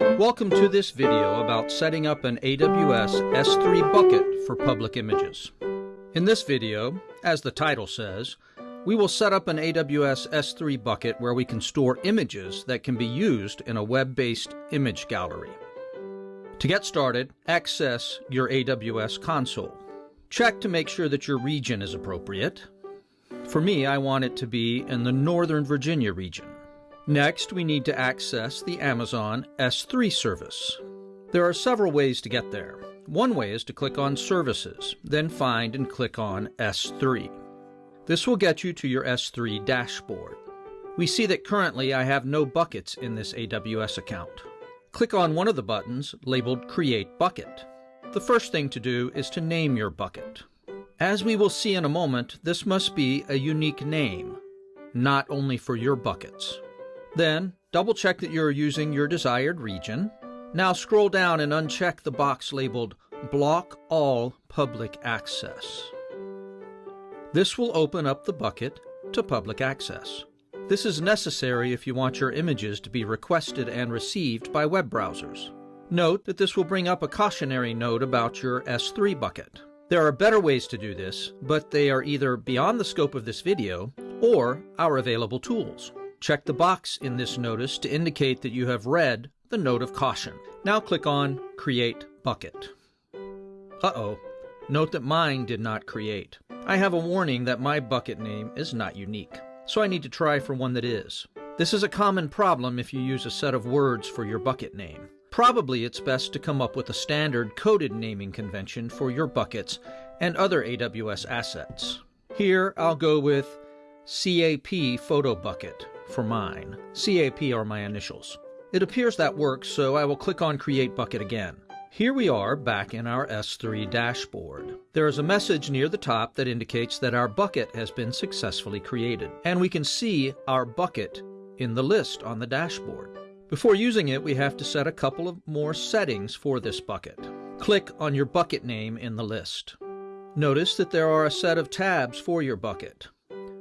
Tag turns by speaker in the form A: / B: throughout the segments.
A: Welcome to this video about setting up an AWS S3 bucket for public images. In this video, as the title says, we will set up an AWS S3 bucket where we can store images that can be used in a web-based image gallery. To get started, access your AWS console. Check to make sure that your region is appropriate. For me, I want it to be in the Northern Virginia region. Next, we need to access the Amazon S3 service. There are several ways to get there. One way is to click on Services, then find and click on S3. This will get you to your S3 dashboard. We see that currently I have no buckets in this AWS account. Click on one of the buttons labeled Create Bucket. The first thing to do is to name your bucket. As we will see in a moment, this must be a unique name, not only for your buckets. Then, double check that you're using your desired region. Now scroll down and uncheck the box labeled Block All Public Access. This will open up the bucket to public access. This is necessary if you want your images to be requested and received by web browsers. Note that this will bring up a cautionary note about your S3 bucket. There are better ways to do this, but they are either beyond the scope of this video or our available tools. Check the box in this notice to indicate that you have read the note of caution. Now click on Create Bucket. Uh-oh, note that mine did not create. I have a warning that my bucket name is not unique, so I need to try for one that is. This is a common problem if you use a set of words for your bucket name. Probably it's best to come up with a standard coded naming convention for your buckets and other AWS assets. Here I'll go with CAP Photo Bucket for mine. CAP are my initials. It appears that works, so I will click on Create Bucket again. Here we are back in our S3 dashboard. There is a message near the top that indicates that our bucket has been successfully created, and we can see our bucket in the list on the dashboard. Before using it, we have to set a couple of more settings for this bucket. Click on your bucket name in the list. Notice that there are a set of tabs for your bucket.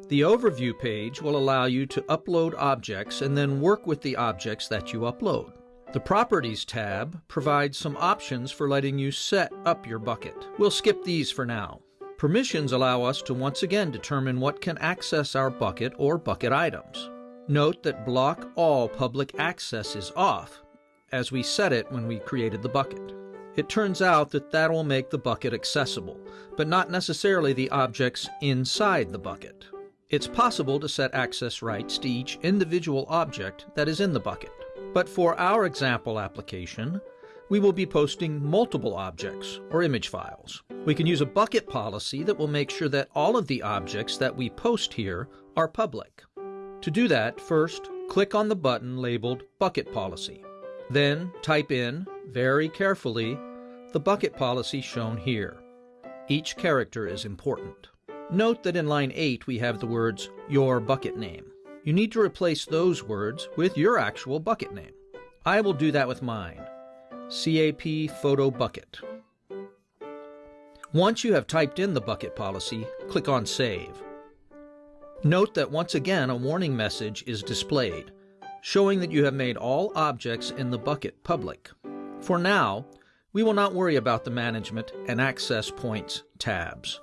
A: The Overview page will allow you to upload objects and then work with the objects that you upload. The Properties tab provides some options for letting you set up your bucket. We'll skip these for now. Permissions allow us to once again determine what can access our bucket or bucket items. Note that Block All Public Access is off, as we set it when we created the bucket. It turns out that that will make the bucket accessible, but not necessarily the objects inside the bucket. It's possible to set access rights to each individual object that is in the bucket. But for our example application, we will be posting multiple objects or image files. We can use a bucket policy that will make sure that all of the objects that we post here are public. To do that, first click on the button labeled Bucket Policy. Then type in, very carefully, the bucket policy shown here. Each character is important. Note that in line 8 we have the words, your bucket name. You need to replace those words with your actual bucket name. I will do that with mine, CAP Photo Bucket. Once you have typed in the bucket policy, click on Save. Note that once again a warning message is displayed, showing that you have made all objects in the bucket public. For now, we will not worry about the Management and Access Points tabs.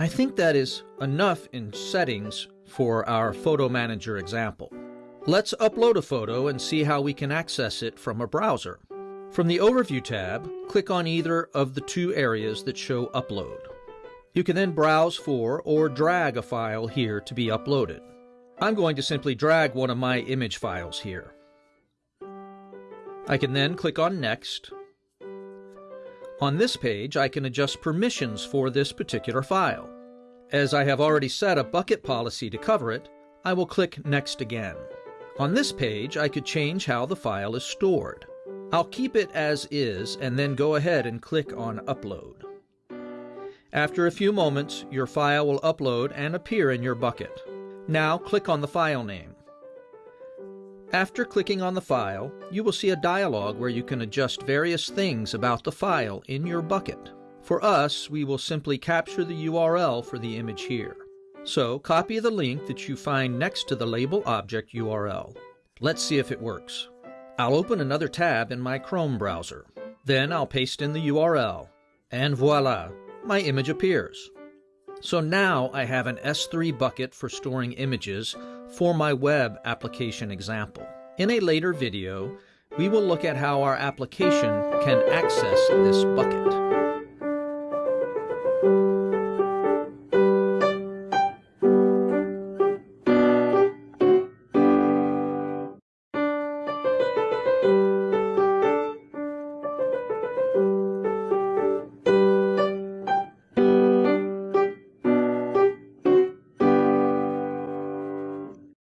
A: I think that is enough in settings for our photo manager example. Let's upload a photo and see how we can access it from a browser. From the Overview tab, click on either of the two areas that show Upload. You can then browse for or drag a file here to be uploaded. I'm going to simply drag one of my image files here. I can then click on Next on this page, I can adjust permissions for this particular file. As I have already set a bucket policy to cover it, I will click Next again. On this page, I could change how the file is stored. I'll keep it as is and then go ahead and click on Upload. After a few moments, your file will upload and appear in your bucket. Now click on the file name. After clicking on the file, you will see a dialog where you can adjust various things about the file in your bucket. For us, we will simply capture the URL for the image here. So copy the link that you find next to the label object URL. Let's see if it works. I'll open another tab in my Chrome browser. Then I'll paste in the URL, and voila, my image appears. So now I have an S3 bucket for storing images for my web application example. In a later video, we will look at how our application can access this bucket.